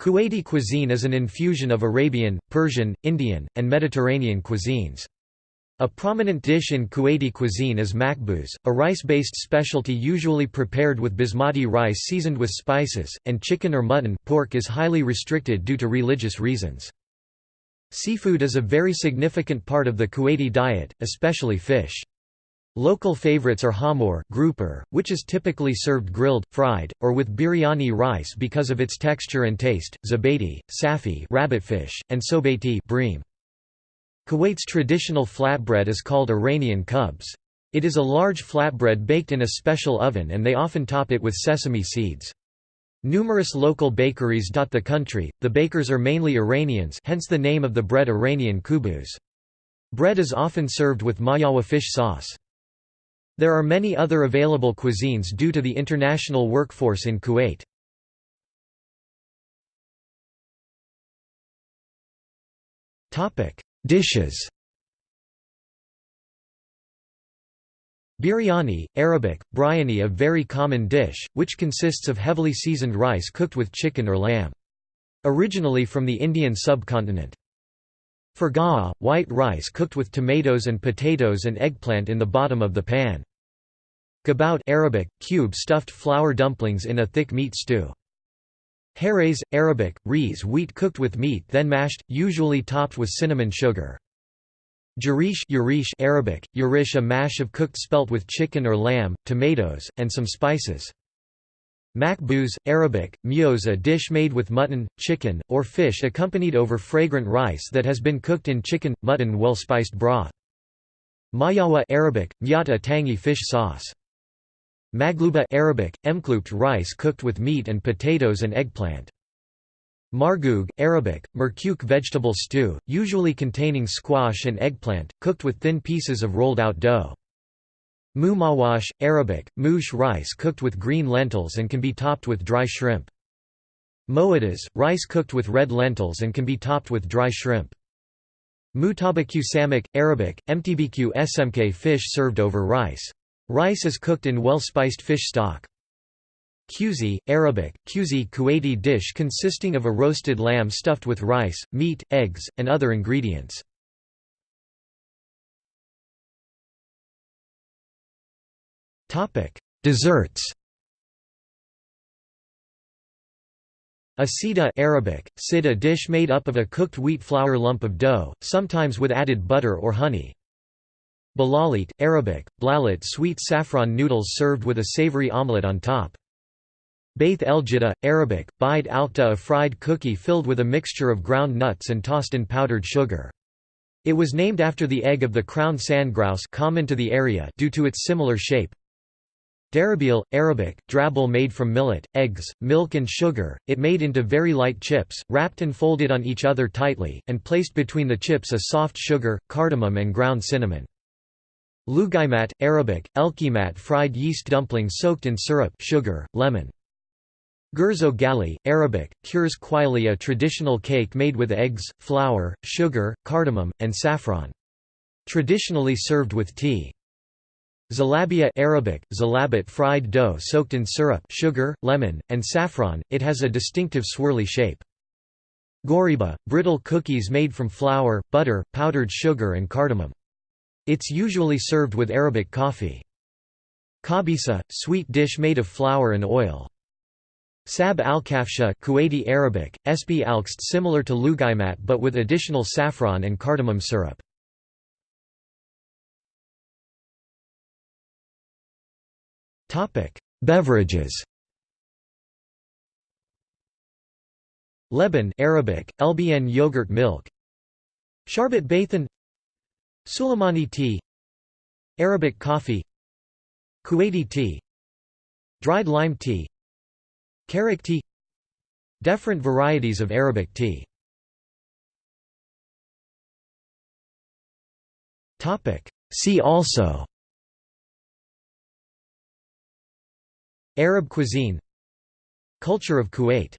Kuwaiti cuisine is an infusion of Arabian, Persian, Indian, and Mediterranean cuisines. A prominent dish in Kuwaiti cuisine is makbuz, a rice-based specialty usually prepared with basmati rice seasoned with spices, and chicken or mutton pork is highly restricted due to religious reasons. Seafood is a very significant part of the Kuwaiti diet, especially fish. Local favorites are hamur grouper, which is typically served grilled, fried, or with biryani rice because of its texture and taste, zabati, safi rabbitfish, and sobati bream. Kuwait's traditional flatbread is called Iranian kubs. It is a large flatbread baked in a special oven and they often top it with sesame seeds. Numerous local bakeries dot the country, the bakers are mainly Iranians hence the name of the bread Iranian kubuz. Bread is often served with mayawa fish sauce. There are many other available cuisines due to the international workforce in Kuwait. Dishes Biryani, Arabic, biryani a very common dish, which consists of heavily seasoned rice cooked with chicken or lamb. Originally from the Indian subcontinent. Fargaa, white rice cooked with tomatoes and potatoes and eggplant in the bottom of the pan. Gabout Arabic, cube stuffed flour dumplings in a thick meat stew. Hares, Arabic, rees wheat cooked with meat then mashed, usually topped with cinnamon sugar. Jarish Yarish Arabic, yarish a mash of cooked spelt with chicken or lamb, tomatoes, and some spices. Makbuz, Arabic, myoz a dish made with mutton, chicken, or fish accompanied over fragrant rice that has been cooked in chicken, mutton well-spiced broth. Mayawa Arabic, myat a tangy fish sauce. Magluba Arabic, emkloupt rice cooked with meat and potatoes and eggplant. Margoug Arabic, merkouk vegetable stew, usually containing squash and eggplant, cooked with thin pieces of rolled-out dough. Mumawash Arabic, mouche rice cooked with green lentils and can be topped with dry shrimp. Moadas, rice cooked with red lentils and can be topped with dry shrimp. Mutabaku Arabic, mtbq smk fish served over rice. Rice is cooked in well-spiced fish stock. Kuzi, Arabic, kuzi Kuwaiti dish consisting of a roasted lamb stuffed with rice, meat, eggs, and other ingredients. Desserts A sida Arabic, sid a dish made up of a cooked wheat flour lump of dough, sometimes with added butter or honey. Balalit, Arabic, blalit sweet saffron noodles served with a savory omelette on top. Baith el Jidda, Arabic, bide alta a fried cookie filled with a mixture of ground nuts and tossed in powdered sugar. It was named after the egg of the crowned sandgrouse common to the area due to its similar shape. Darabil, Arabic, drabble made from millet, eggs, milk and sugar, it made into very light chips, wrapped and folded on each other tightly, and placed between the chips a soft sugar, cardamom and ground cinnamon. Lugaimat, Arabic, elkimat fried yeast dumplings soaked in syrup sugar, lemon. Gurzo gali, Arabic, kurs quaili a traditional cake made with eggs, flour, sugar, cardamom, and saffron. Traditionally served with tea. Zalabia Arabic, zalabat fried dough soaked in syrup sugar, lemon, and saffron, it has a distinctive swirly shape. Goriba, brittle cookies made from flour, butter, powdered sugar and cardamom. It's usually served with Arabic coffee. Kabisa, sweet dish made of flour and oil. Sab al-kafsha Kuwaiti Arabic, sb alkst similar to lugaimat but with additional saffron and cardamom syrup. Beverages Leban Arabic, Elbian yogurt milk Sharbat Bathan Suleimani tea Arabic coffee Kuwaiti tea Dried lime tea Karak tea Different varieties of Arabic tea. See also Arab cuisine Culture of Kuwait